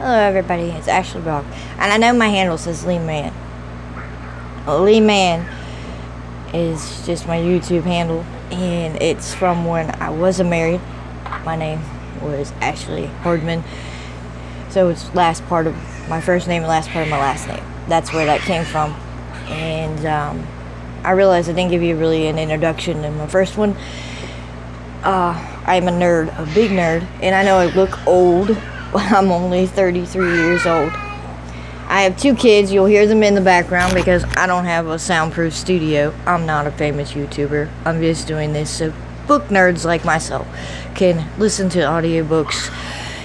Hello everybody, it's Ashley Brock. And I know my handle says Lee Man. Lee Man is just my YouTube handle and it's from when I wasn't married. My name was Ashley Hordman. So it's last part of my first name and last part of my last name. That's where that came from. And um, I realized I didn't give you really an introduction in my first one. Uh, I'm a nerd, a big nerd, and I know I look old I'm only 33 years old. I have two kids. You'll hear them in the background because I don't have a soundproof studio. I'm not a famous YouTuber. I'm just doing this so book nerds like myself can listen to audiobooks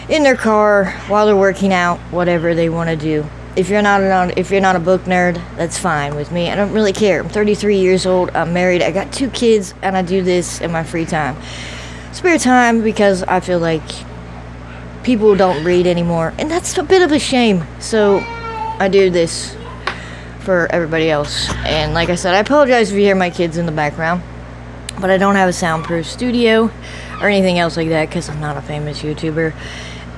in their car while they're working out, whatever they want to do. If you're not an, if you're not a book nerd, that's fine with me. I don't really care. I'm 33 years old. I'm married. I got two kids, and I do this in my free time, spare time because I feel like people don't read anymore, and that's a bit of a shame. So I do this for everybody else. And like I said, I apologize if you hear my kids in the background, but I don't have a soundproof studio or anything else like that because I'm not a famous YouTuber.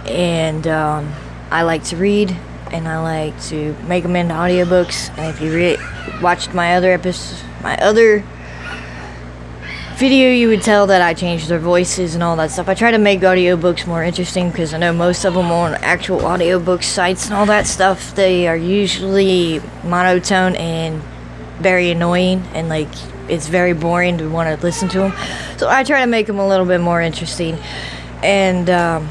And um, I like to read and I like to make them into audiobooks. And if you watched my other episodes, my other video you would tell that I changed their voices and all that stuff. I try to make audiobooks more interesting because I know most of them on actual audiobook sites and all that stuff, they are usually monotone and very annoying and like it's very boring to want to listen to them. So I try to make them a little bit more interesting. And um,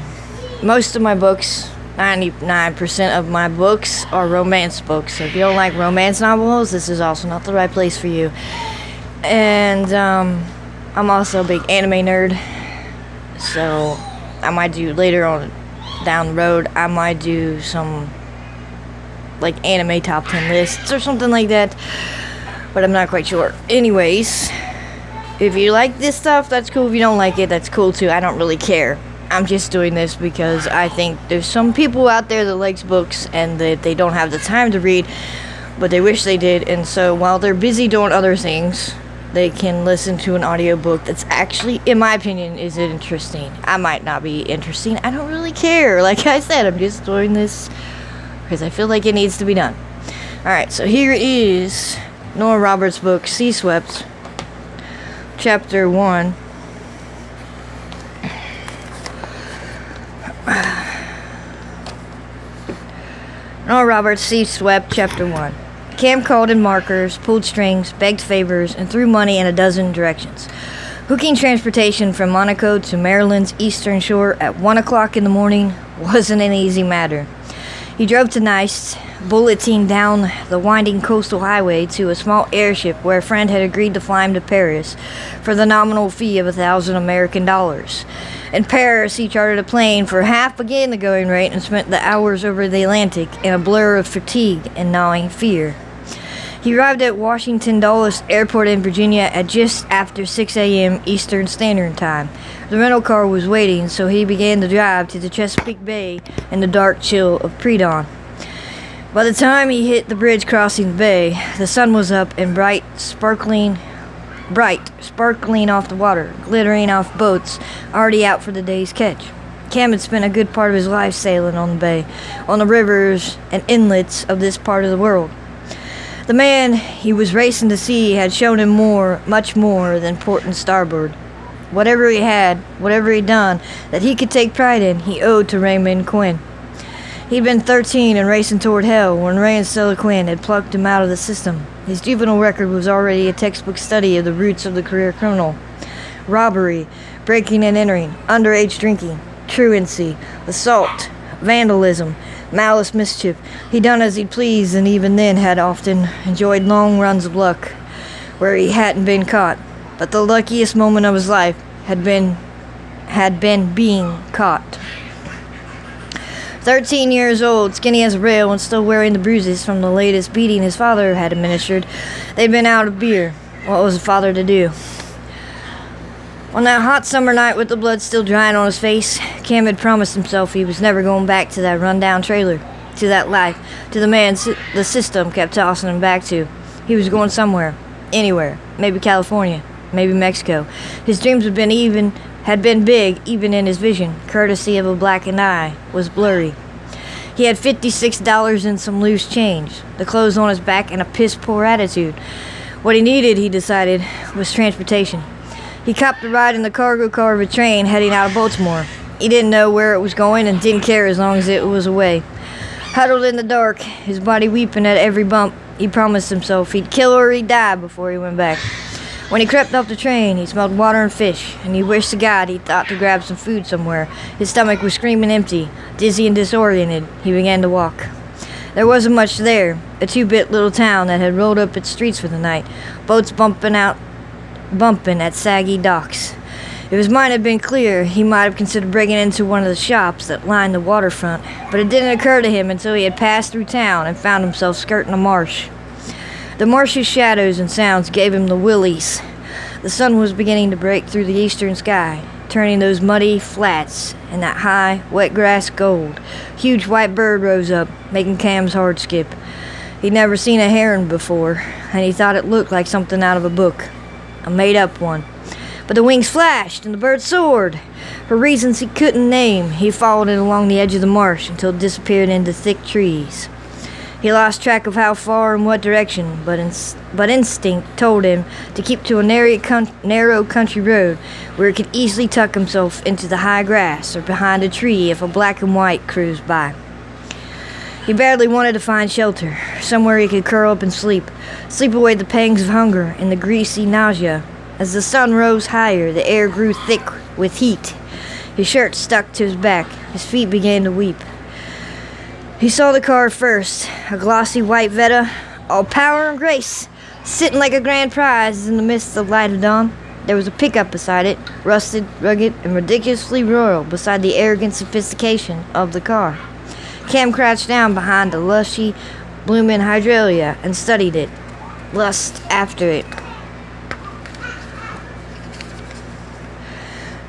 most of my books, 99% of my books are romance books. So if you don't like romance novels, this is also not the right place for you. And um, I'm also a big anime nerd, so I might do later on down the road. I might do some like anime top 10 lists or something like that, but I'm not quite sure. Anyways, if you like this stuff, that's cool. If you don't like it, that's cool too. I don't really care. I'm just doing this because I think there's some people out there that likes books and that they don't have the time to read, but they wish they did. And so while they're busy doing other things, they can listen to an audiobook that's actually, in my opinion, is it interesting. I might not be interesting. I don't really care. Like I said, I'm just doing this because I feel like it needs to be done. Alright, so here is Nora Roberts' book, Sea Swept, Chapter 1. Nora Roberts, Sea Swept, Chapter 1. Cam called in markers, pulled strings, begged favors, and threw money in a dozen directions. Hooking transportation from Monaco to Maryland's eastern shore at 1 o'clock in the morning wasn't an easy matter. He drove to Nice, bulleting down the winding coastal highway to a small airship where a friend had agreed to fly him to Paris for the nominal fee of a thousand American dollars. In Paris, he chartered a plane for half again the going rate and spent the hours over the Atlantic in a blur of fatigue and gnawing fear. He arrived at Washington Dulles Airport in Virginia at just after 6 a.m. Eastern Standard Time. The rental car was waiting, so he began the drive to the Chesapeake Bay in the dark chill of pre-dawn. By the time he hit the bridge crossing the bay, the sun was up and bright, sparkling, bright, sparkling off the water, glittering off boats already out for the day's catch. Cam had spent a good part of his life sailing on the bay, on the rivers and inlets of this part of the world. The man he was racing to see had shown him more, much more than port and starboard. Whatever he had, whatever he'd done, that he could take pride in, he owed to Raymond Quinn. He'd been 13 and racing toward hell when Ray and Stella Quinn had plucked him out of the system. His juvenile record was already a textbook study of the roots of the career criminal. Robbery, breaking and entering, underage drinking, truancy, assault, vandalism, malice mischief. He done as he pleased, and even then had often enjoyed long runs of luck, where he hadn't been caught. But the luckiest moment of his life had been had been being caught. Thirteen years old, skinny as a rail, and still wearing the bruises from the latest beating his father had administered, they'd been out of beer. What was a father to do? On that hot summer night with the blood still drying on his face, Cam had promised himself he was never going back to that rundown trailer, to that life, to the man the system kept tossing him back to. He was going somewhere, anywhere, maybe California, maybe Mexico. His dreams had been even had been big even in his vision, courtesy of a blackened eye, was blurry. He had $56 and some loose change, the clothes on his back, and a piss poor attitude. What he needed, he decided, was transportation. He copped a ride in the cargo car of a train heading out of Baltimore. He didn't know where it was going and didn't care as long as it was away. Huddled in the dark, his body weeping at every bump, he promised himself he'd kill or he'd die before he went back. When he crept off the train, he smelled water and fish, and he wished to God he'd thought to grab some food somewhere. His stomach was screaming empty. Dizzy and disoriented, he began to walk. There wasn't much there, a two-bit little town that had rolled up its streets for the night, boats bumping out, bumping at saggy docks. If his mind had been clear, he might have considered breaking into one of the shops that lined the waterfront, but it didn't occur to him until he had passed through town and found himself skirting a marsh. The marsh's shadows and sounds gave him the willies. The sun was beginning to break through the eastern sky, turning those muddy flats and that high, wet grass gold. Huge white bird rose up, making Cam's heart skip. He'd never seen a heron before, and he thought it looked like something out of a book, a made up one. But the wings flashed and the bird soared. For reasons he couldn't name, he followed it along the edge of the marsh until it disappeared into thick trees. He lost track of how far and what direction, but, but instinct told him to keep to a narrow, narrow country road where he could easily tuck himself into the high grass or behind a tree if a black and white cruised by. He badly wanted to find shelter, somewhere he could curl up and sleep, sleep away the pangs of hunger and the greasy nausea as the sun rose higher, the air grew thick with heat. His shirt stuck to his back. His feet began to weep. He saw the car first, a glossy white Vetta, all power and grace, sitting like a grand prize in the midst of light of dawn. There was a pickup beside it, rusted, rugged, and ridiculously royal beside the arrogant sophistication of the car. Cam crouched down behind a lushy, blooming hydralia and studied it, lust after it.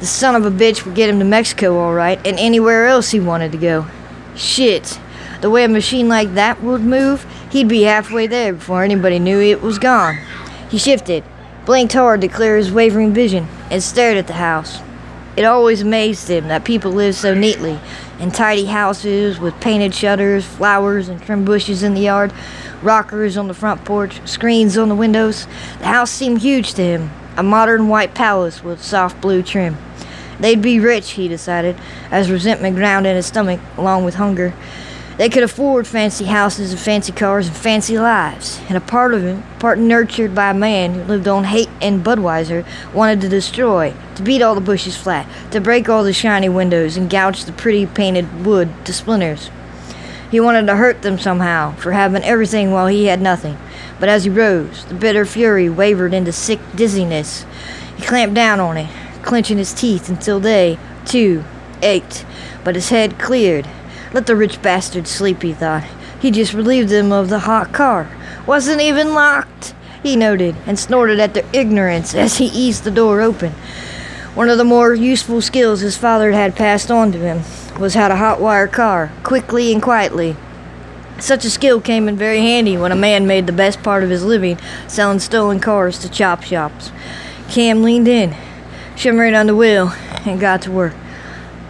The son of a bitch would get him to Mexico all right, and anywhere else he wanted to go. Shit. The way a machine like that would move, he'd be halfway there before anybody knew it was gone. He shifted, blinked hard to clear his wavering vision, and stared at the house. It always amazed him that people lived so neatly, in tidy houses with painted shutters, flowers, and trim bushes in the yard, rockers on the front porch, screens on the windows. The house seemed huge to him, a modern white palace with soft blue trim. They'd be rich, he decided, as resentment ground in his stomach, along with hunger. They could afford fancy houses and fancy cars and fancy lives. And a part of him, part nurtured by a man who lived on hate and Budweiser, wanted to destroy, to beat all the bushes flat, to break all the shiny windows and gouge the pretty painted wood to splinters. He wanted to hurt them somehow for having everything while he had nothing. But as he rose, the bitter fury wavered into sick dizziness. He clamped down on it, clenching his teeth until they, too, ached, but his head cleared. Let the rich bastard sleep, he thought. He just relieved them of the hot car. Wasn't even locked, he noted, and snorted at their ignorance as he eased the door open. One of the more useful skills his father had passed on to him was how to hotwire a car, quickly and quietly. Such a skill came in very handy when a man made the best part of his living selling stolen cars to chop shops. Cam leaned in, shimmering on the wheel, and got to work.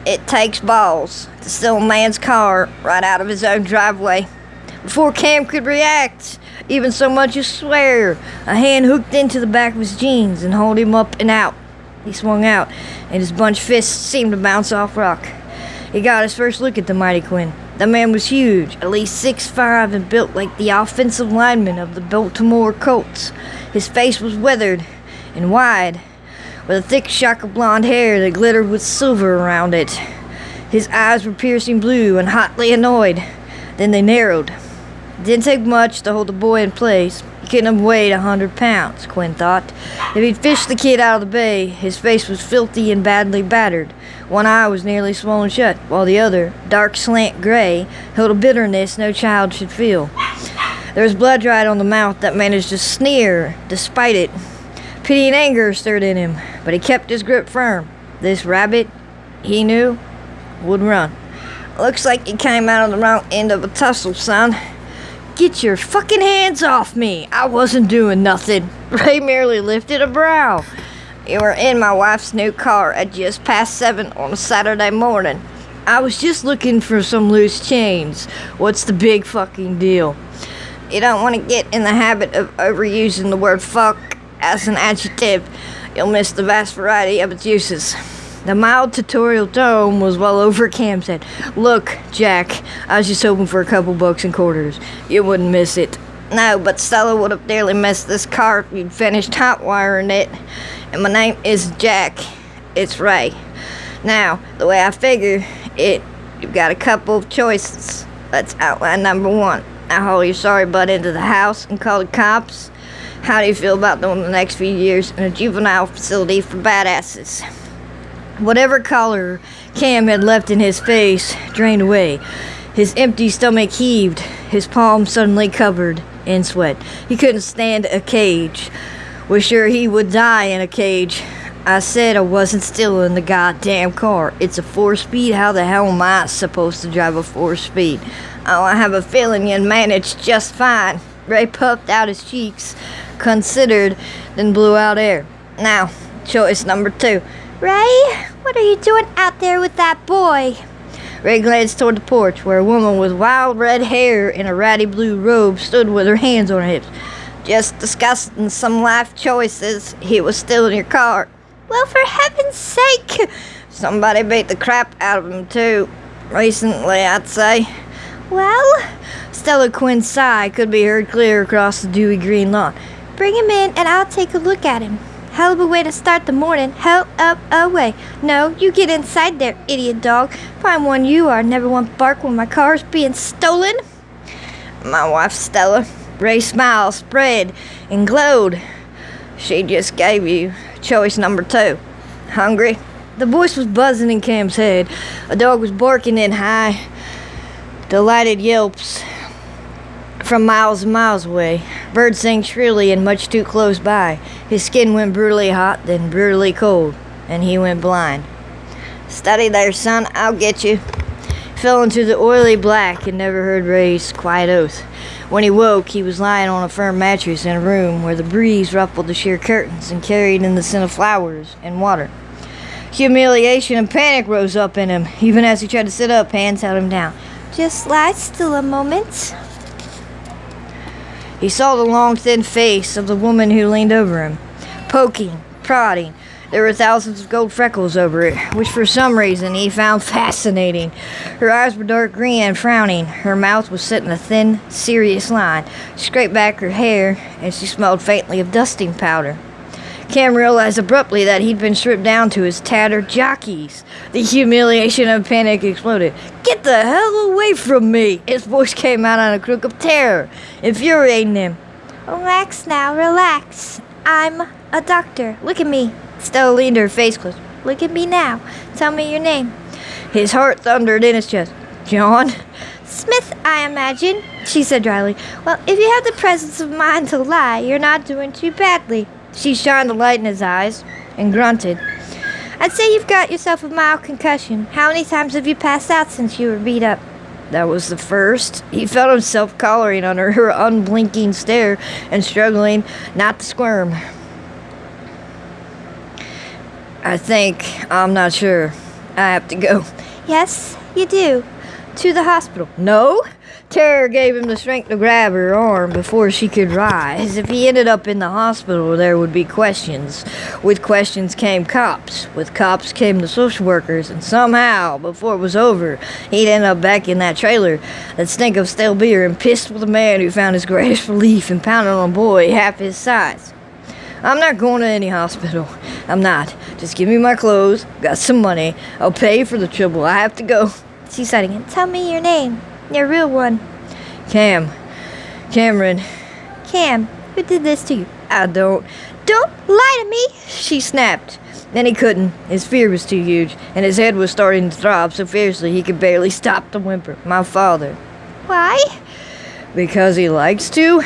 It takes balls to steal a man's car right out of his own driveway. Before Cam could react, even so much as swear, a hand hooked into the back of his jeans and hauled him up and out. He swung out, and his bunched fists seemed to bounce off rock. He got his first look at the mighty Quinn. The man was huge, at least six five, and built like the offensive lineman of the Baltimore Colts. His face was weathered and wide, with a thick shock of blonde hair that glittered with silver around it. His eyes were piercing blue and hotly annoyed. Then they narrowed. It didn't take much to hold the boy in place. He couldn't have weighed a hundred pounds, Quinn thought. If he'd fished the kid out of the bay, his face was filthy and badly battered. One eye was nearly swollen shut, while the other, dark slant gray, held a bitterness no child should feel. There was blood dried on the mouth that managed to sneer despite it. Pity and anger stirred in him, but he kept his grip firm. This rabbit, he knew, would run. Looks like you came out on the wrong end of a tussle, son. Get your fucking hands off me! I wasn't doing nothing. Ray merely lifted a brow. You were in my wife's new car at just past seven on a Saturday morning. I was just looking for some loose chains. What's the big fucking deal? You don't want to get in the habit of overusing the word fuck as an adjective. You'll miss the vast variety of its uses. The mild tutorial tone was well over Cam's head. Look, Jack, I was just hoping for a couple bucks and quarters. You wouldn't miss it. No, but Stella would have nearly missed this car if you'd finished hot wiring it. And my name is Jack. It's Ray. Now, the way I figure it, you've got a couple of choices. Let's outline number one. I haul your sorry butt into the house and call the cops. How do you feel about doing the next few years in a juvenile facility for badasses? Whatever color Cam had left in his face drained away. His empty stomach heaved, his palms suddenly covered in sweat. He couldn't stand a cage. Was sure he would die in a cage. I said I wasn't still in the goddamn car. It's a four speed. How the hell am I supposed to drive a four speed? Oh, I have a feeling you'd manage just fine. Ray puffed out his cheeks, considered, then blew out air. Now, choice number two. Ray, what are you doing out there with that boy? Ray glanced toward the porch, where a woman with wild red hair in a ratty blue robe stood with her hands on her hips. Just discussing some life choices. He was still in your car. Well, for heaven's sake! Somebody beat the crap out of him, too. Recently, I'd say. Well, Stella Quinn's sigh could be heard clear across the dewy green lawn. bring him in and I'll take a look at him. Hell of a way to start the morning. Hell up away. No, you get inside there, idiot dog. Fine one you are. Never want bark when my car's being stolen. My wife, Stella. Ray's smile spread and glowed. She just gave you choice number two. Hungry? The voice was buzzing in Cam's head. A dog was barking in high, delighted yelps from miles and miles away. Birds sang shrilly and much too close by. His skin went brutally hot, then brutally cold, and he went blind. Steady there, son, I'll get you. Fell into the oily black and never heard Ray's quiet oath. When he woke, he was lying on a firm mattress in a room where the breeze ruffled the sheer curtains and carried in the scent of flowers and water. Humiliation and panic rose up in him. Even as he tried to sit up, hands held him down. Just lie still a moment. He saw the long, thin face of the woman who leaned over him, poking, prodding. There were thousands of gold freckles over it, which for some reason he found fascinating. Her eyes were dark green and frowning. Her mouth was set in a thin, serious line. She scraped back her hair, and she smelled faintly of dusting powder. Cam realized abruptly that he'd been stripped down to his tattered jockeys. The humiliation and panic exploded. Get the hell away from me! His voice came out on a crook of terror, infuriating him. Relax now, relax. I'm a doctor. Look at me. Stella leaned her face close. Look at me now. Tell me your name. His heart thundered in his chest. John? Smith, I imagine, she said dryly. Well, if you have the presence of mind to lie, you're not doing too badly. She shined a light in his eyes and grunted. I'd say you've got yourself a mild concussion. How many times have you passed out since you were beat up? That was the first. He felt himself collaring under her unblinking stare and struggling not to squirm. I think, I'm not sure. I have to go. Yes, you do. To the hospital. No? Terror gave him the strength to grab her arm before she could rise. If he ended up in the hospital, there would be questions. With questions came cops. With cops came the social workers. And somehow, before it was over, he'd end up back in that trailer that stank of stale beer and pissed with a man who found his greatest relief in pounding on a boy half his size. I'm not going to any hospital. I'm not. Just give me my clothes. Got some money. I'll pay for the trouble. I have to go. She said again. Tell me your name. Your real one. Cam. Cameron. Cam, who did this to you? I don't. Don't lie to me! She snapped. Then he couldn't. His fear was too huge, and his head was starting to throb so fiercely he could barely stop the whimper. My father. Why? Because he likes to?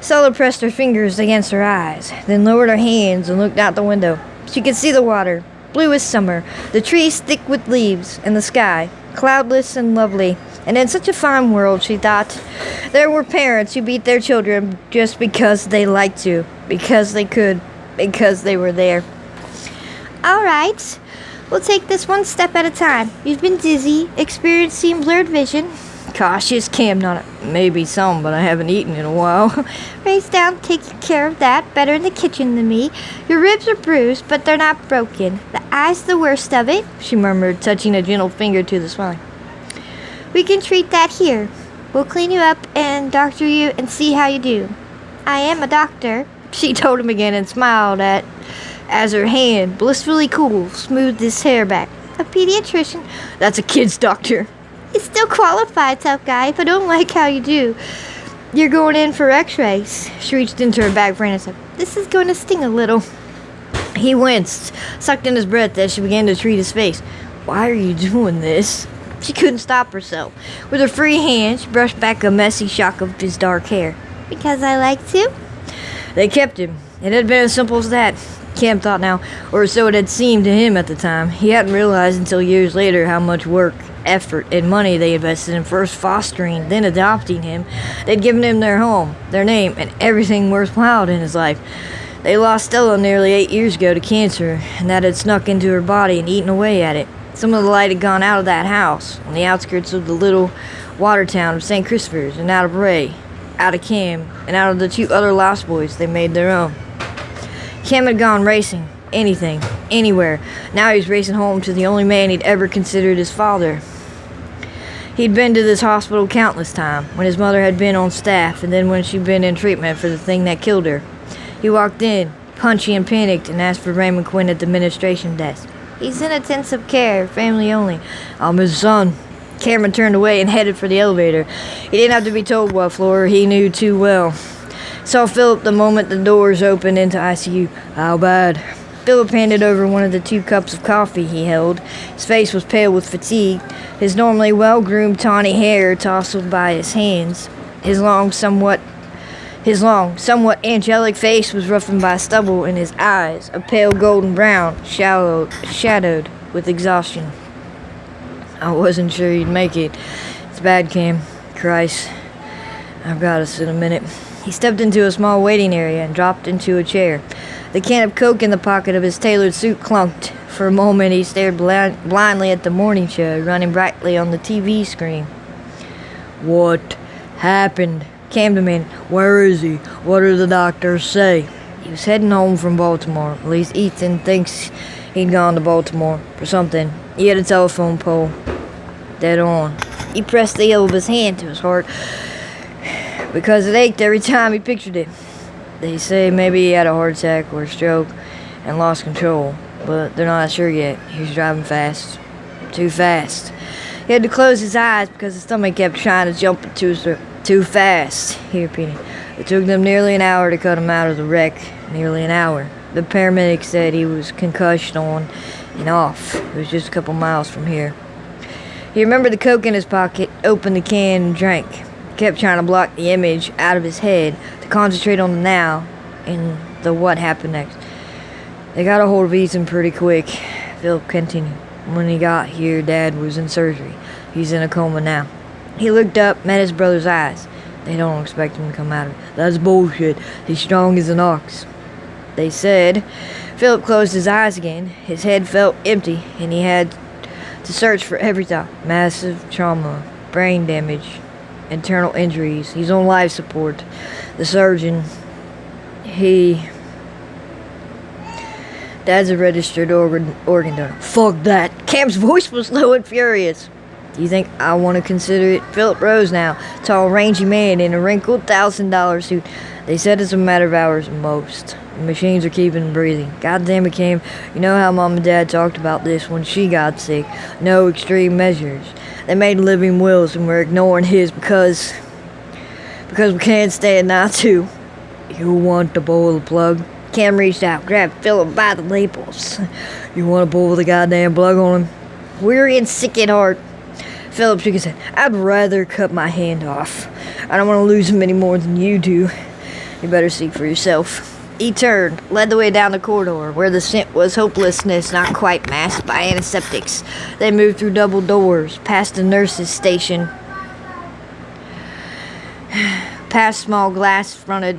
Stella pressed her fingers against her eyes, then lowered her hands and looked out the window. She could see the water, blue as summer, the trees thick with leaves, and the sky, cloudless and lovely. And in such a fine world, she thought, there were parents who beat their children just because they liked to, because they could, because they were there. All right. We'll take this one step at a time. You've been dizzy, experiencing blurred vision. Cautious, Cam, not maybe some, but I haven't eaten in a while. Raise down, taking care of that. Better in the kitchen than me. Your ribs are bruised, but they're not broken. The eye's the worst of it. she murmured, touching a gentle finger to the swelling. We can treat that here. We'll clean you up and doctor you and see how you do. I am a doctor. She told him again and smiled at as her hand, blissfully cool, smoothed his hair back. A pediatrician. That's a kid's doctor. He's still qualified, tough guy, if I don't like how you do. You're going in for x-rays. She reached into her bag for and said, This is going to sting a little. He winced, sucked in his breath as she began to treat his face. Why are you doing this? She couldn't stop herself. With her free hand, she brushed back a messy shock of his dark hair. Because I like to? They kept him. It had been as simple as that. Cam thought now, or so it had seemed to him at the time. He hadn't realized until years later how much work, effort, and money they invested in first fostering, then adopting him. They'd given him their home, their name, and everything worthwhile in his life. They lost Stella nearly eight years ago to cancer, and that had snuck into her body and eaten away at it. Some of the light had gone out of that house, on the outskirts of the little water town of St. Christopher's, and out of Ray, out of Cam, and out of the two other lost boys they made their own. Cam had gone racing, anything, anywhere. Now he was racing home to the only man he'd ever considered his father. He'd been to this hospital countless times, when his mother had been on staff, and then when she'd been in treatment for the thing that killed her. He walked in, punchy and panicked, and asked for Raymond Quinn at the administration desk. He's in intensive care, family only. Oh, I'm his son. Cameron turned away and headed for the elevator. He didn't have to be told what floor, he knew too well. Saw Philip the moment the doors opened into ICU. How bad? Philip handed over one of the two cups of coffee he held. His face was pale with fatigue, his normally well groomed tawny hair tousled by his hands. His long, somewhat his long, somewhat angelic face was roughened by stubble, and his eyes, a pale golden brown, shallow, shadowed with exhaustion. I wasn't sure you'd make it. It's bad, Cam. Christ. I've got us in a minute. He stepped into a small waiting area and dropped into a chair. The can of Coke in the pocket of his tailored suit clunked. For a moment, he stared blind, blindly at the morning show running brightly on the TV screen. What happened? Cam demanded. Where is he? What did the doctors say? He was heading home from Baltimore. At least Ethan thinks he'd gone to Baltimore for something. He had a telephone pole. Dead on. He pressed the heel of his hand to his heart because it ached every time he pictured it. They say maybe he had a heart attack or a stroke and lost control, but they're not sure yet. He was driving fast. Too fast. He had to close his eyes because his stomach kept trying to jump throat. Too fast, he repeated. It took them nearly an hour to cut him out of the wreck. Nearly an hour. The paramedics said he was concussed on and off. It was just a couple miles from here. He remembered the coke in his pocket, opened the can, and drank. Kept trying to block the image out of his head to concentrate on the now and the what happened next. They got a hold of Ethan pretty quick. Philip continued. When he got here, Dad was in surgery. He's in a coma now. He looked up, met his brother's eyes. They don't expect him to come out of it. That's bullshit. He's strong as an ox. They said. Philip closed his eyes again. His head felt empty, and he had to search for every thought. Massive trauma, brain damage, internal injuries. He's on life support. The surgeon, he. Dad's a registered organ, organ donor. Fuck that. Cam's voice was low and furious. Do you think I want to consider it? Philip Rose now, tall, rangy man in a wrinkled thousand dollar suit. They said it's a matter of hours most. The machines are keeping breathing. God damn it, Cam. You know how Mom and Dad talked about this when she got sick. No extreme measures. They made living wills and we're ignoring his because. because we can't stand not to. You want to bowl the plug? Cam reached out, grabbed Philip by the lapels. You want to pull the goddamn plug on him? Weary and sick at heart, Philip shook his head. I'd rather cut my hand off. I don't want to lose him any more than you do. You better see for yourself. He turned, led the way down the corridor, where the scent was hopelessness not quite masked by antiseptics. They moved through double doors, past the nurse's station, past small glass fronted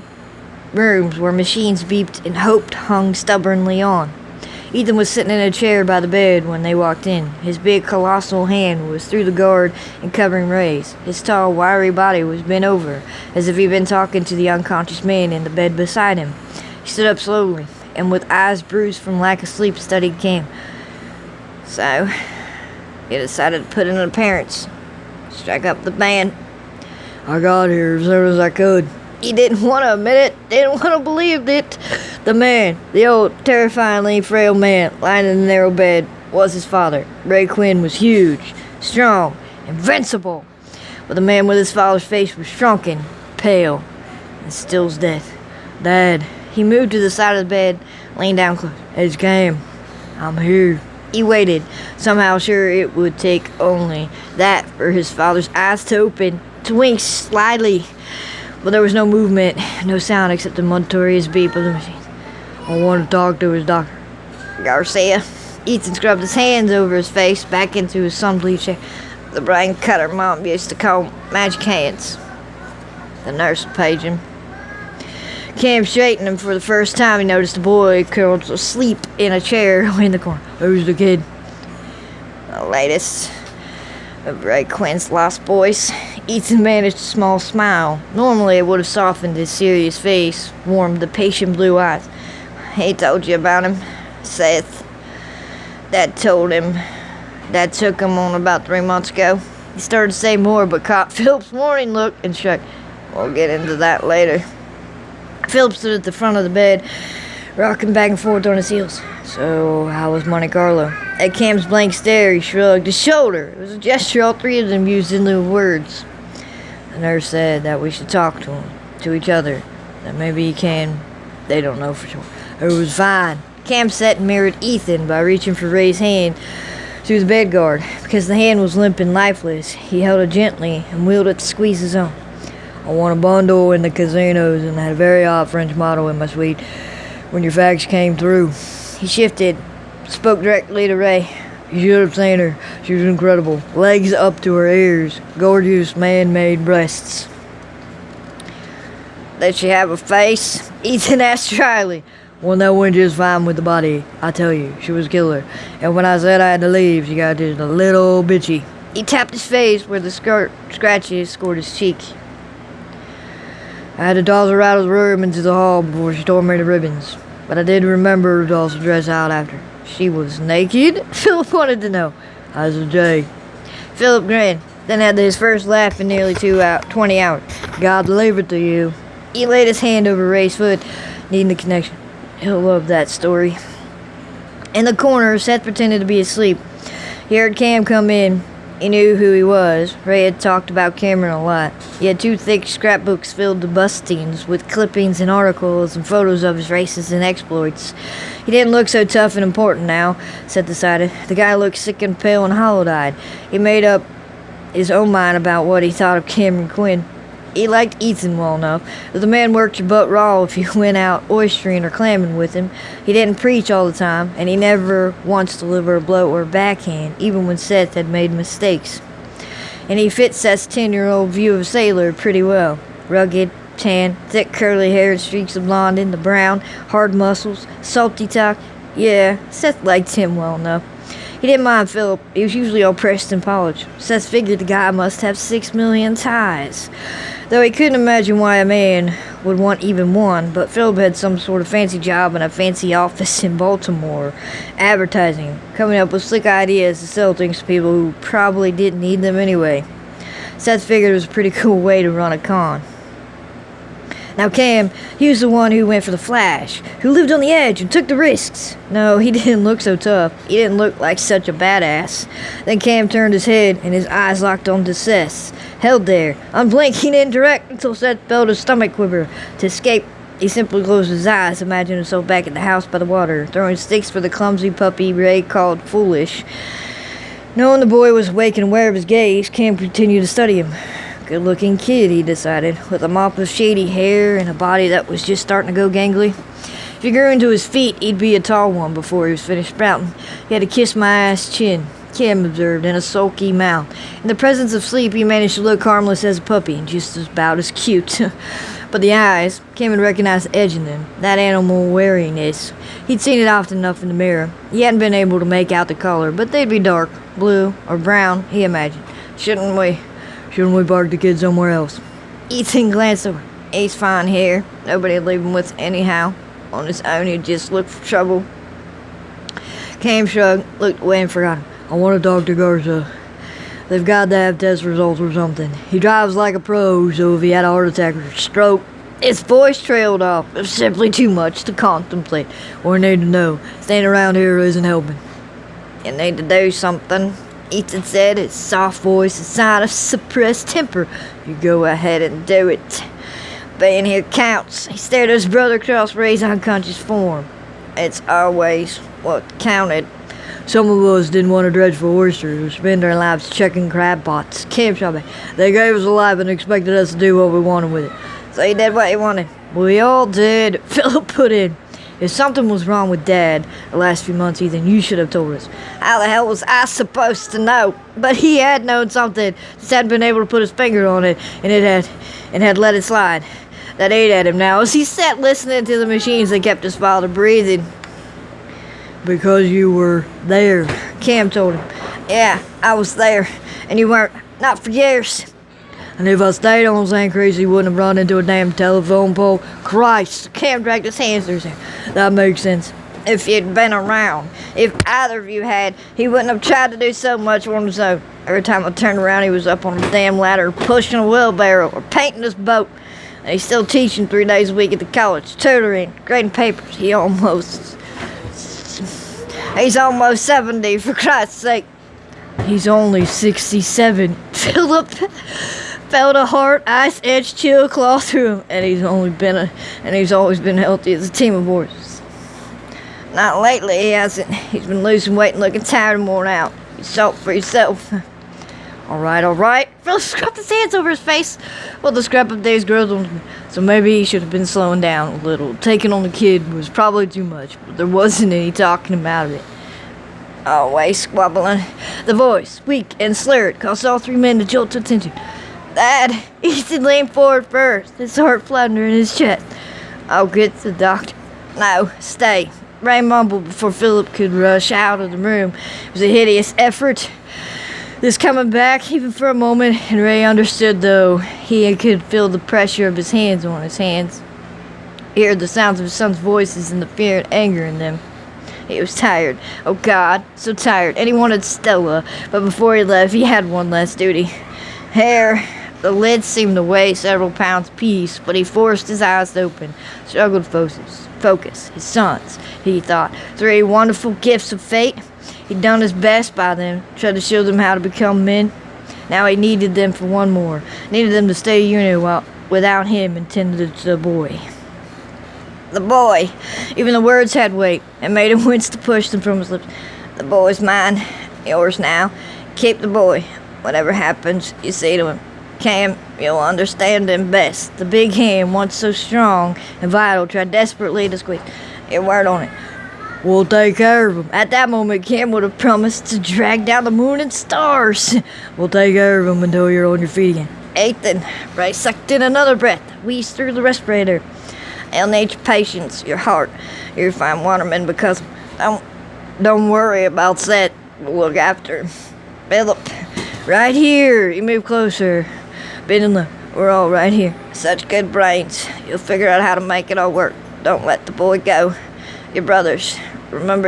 rooms where machines beeped and hope hung stubbornly on. Ethan was sitting in a chair by the bed when they walked in. His big, colossal hand was through the guard and covering Ray's. His tall, wiry body was bent over, as if he'd been talking to the unconscious man in the bed beside him. He stood up slowly, and with eyes bruised from lack of sleep, studied Cam. So, he decided to put in an appearance, strike up the band. I got here as soon as I could. He didn't want to admit it, didn't want to believe it. The man, the old, terrifyingly frail man lying in the narrow bed, was his father. Ray Quinn was huge, strong, invincible. But the man with his father's face was shrunken, pale, and still as death. Dad, he moved to the side of the bed, leaned down close. It's Cam. I'm here. He waited, somehow sure it would take only that for his father's eyes to open, to wink slightly. But there was no movement, no sound except the monotonous beep of the machine. I want to talk to his doctor. Garcia. Ethan scrubbed his hands over his face, back into his sun bleached hair. The brain cutter mom used to call magic hands. The nurse would page him. Cam straightened him for the first time. He noticed the boy curled asleep in a chair in the corner. Who's the kid? The latest of Ray Quinn's lost boys. Ethan managed a small smile. Normally, it would have softened his serious face, warmed the patient blue eyes. He told you about him, Seth. Dad told him. Dad took him on about three months ago. He started to say more, but caught Philip's warning look and shrugged. We'll get into that later. Philip stood at the front of the bed, rocking back and forth on his heels. So, how was Monte Carlo? At Cam's blank stare, he shrugged his shoulder. It was a gesture all three of them used in lieu of words. The nurse said that we should talk to him, to each other. That maybe he can. They don't know for sure. It was fine. Cam sat and mirrored Ethan by reaching for Ray's hand through the bed guard. Because the hand was limp and lifeless, he held it gently and wheeled it to squeeze his own. I won a bundle in the casinos and had a very odd French model in my suite when your fax came through. He shifted, spoke directly to Ray. You should have seen her. She was incredible. Legs up to her ears, gorgeous man made breasts. Did she have a face? Ethan asked dryly. Well, that went just fine with the body. I tell you, she was a killer. And when I said I had to leave, she got just a little bitchy. He tapped his face where the skirt scratches scored his cheek. I had to toss her out of the room into the hall before she tore me to ribbons. But I did remember to also dress out after. She was naked? Philip wanted to know. How's the Jay? Philip grinned, then had his first laugh in nearly two out, 20 hours. God deliver to you. He laid his hand over Ray's foot, needing the connection. He'll love that story. In the corner, Seth pretended to be asleep. He heard Cam come in. He knew who he was. Ray had talked about Cameron a lot. He had two thick scrapbooks filled to bustings with clippings and articles and photos of his races and exploits. He didn't look so tough and important now, Seth decided. The guy looked sick and pale and hollow-eyed. He made up his own mind about what he thought of Cameron Quinn. He liked Ethan well enough, the man worked your butt raw if you went out oystering or clamming with him. He didn't preach all the time, and he never once delivered a blow or a backhand, even when Seth had made mistakes. And he fits Seth's ten-year-old view of a sailor pretty well. Rugged, tan, thick curly hair streaks of blonde the brown, hard muscles, salty talk. Yeah, Seth liked him well enough. He didn't mind Philip. He was usually all pressed and polished. Seth figured the guy must have six million ties. Though he couldn't imagine why a man would want even one, but Philip had some sort of fancy job in a fancy office in Baltimore, advertising, coming up with slick ideas to sell things to people who probably didn't need them anyway. Seth figured it was a pretty cool way to run a con. Now, Cam, he was the one who went for the flash, who lived on the edge and took the risks. No, he didn't look so tough. He didn't look like such a badass. Then Cam turned his head and his eyes locked onto Seth's. Held there, unblinking and direct until Seth felt his stomach quiver. To escape, he simply closed his eyes, imagining himself back at the house by the water, throwing sticks for the clumsy puppy Ray called foolish. Knowing the boy was awake and aware of his gaze, Cam continued to study him. Good looking kid, he decided, with a mop of shady hair and a body that was just starting to go gangly. If he grew into his feet, he'd be a tall one before he was finished sprouting. He had a kiss my ass chin, Kim observed, and a sulky mouth. In the presence of sleep, he managed to look harmless as a puppy and just about as cute. but the eyes, Kim had recognized the edge in them, that animal wariness. He'd seen it often enough in the mirror. He hadn't been able to make out the color, but they'd be dark, blue, or brown, he imagined. Shouldn't we? Shouldn't we park the kid somewhere else? Ethan glanced over. He's fine here. Nobody to leave him with anyhow. On his own, he'd just look for trouble. Cam shrugged, looked away, and forgot him. I want to talk to Garza. They've got to have test results or something. He drives like a pro, so if he had a heart attack or stroke, his voice trailed off. It's simply too much to contemplate or need to know. Staying around here isn't helping. You need to do something, Ethan said, his soft voice a sign of suppressed temper. You go ahead and do it. Being here counts. He stared at his brother across Ray's unconscious form. It's always what counted. Some of us didn't want to dredge for oysters or spend our lives checking crab pots, camp shopping. They gave us a life and expected us to do what we wanted with it. So he did what he wanted. We all did. Philip put in. If something was wrong with Dad the last few months, Ethan, you should have told us. How the hell was I supposed to know? But he had known something, just hadn't been able to put his finger on it, and it had, and had let it slide. That ate at him now as he sat listening to the machines that kept his father breathing. Because you were there, Cam told him. Yeah, I was there, and you weren't. Not for years. And if I stayed on St. he wouldn't have run into a damn telephone pole. Christ, Cam dragged his hands through. That makes sense. If you'd been around, if either of you had, he wouldn't have tried to do so much on his own. Every time I turned around, he was up on a damn ladder, pushing a wheelbarrow, or painting his boat. And he's still teaching three days a week at the college, tutoring, grading papers. He almost. He's almost 70, for Christ's sake. He's only 67. Philip felt a hard, ice edge chill claw through him, and he's only been a, and he's always been healthy as a team of horses. Not lately, he hasn't. He's been losing weight and looking tired and worn out. You saw it for yourself. all right, all right. Phil scrubbed his hands over his face. Well, the scrap of days grows on him, so maybe he should have been slowing down a little. Taking on the kid was probably too much, but there wasn't any talking him out of it. Always squabbling. The voice, weak and slurred, caused all three men to jolt to attention. Dad, Ethan leaned forward first, his heart floundering in his chest. I'll get the doctor. No, stay. Ray mumbled before Philip could rush out of the room. It was a hideous effort. This coming back, even for a moment, and Ray understood, though he could feel the pressure of his hands on his hands. He heard the sounds of his son's voices and the fear and anger in them. He was tired. Oh God, so tired. And he wanted Stella, but before he left, he had one last duty. Hair. The lid seemed to weigh several pounds apiece, but he forced his eyes open, struggled to focus. Focus. His sons, he thought. Three wonderful gifts of fate. He'd done his best by them, tried to show them how to become men. Now he needed them for one more. Needed them to stay a unit while, without him and tend to the boy. The boy. Even the words had weight and made him wince to push them from his lips. The boy's mine. Yours now. Keep the boy. Whatever happens, you see to him. Cam, you'll understand him best. The big hand, once so strong and vital, tried desperately to squeeze your word on it. We'll take care of him. At that moment, Cam would have promised to drag down the moon and stars. We'll take care of him until you're on your feet again. Ethan, Ray sucked in another breath, wheezed through the respirator. I'll need your patience, your heart. You're fine waterman because don't, don't worry about that. We'll look after him. Philip, right here. You move closer. Bend and look. We're all right here. Such good brains. You'll figure out how to make it all work. Don't let the boy go. Your brothers. Remember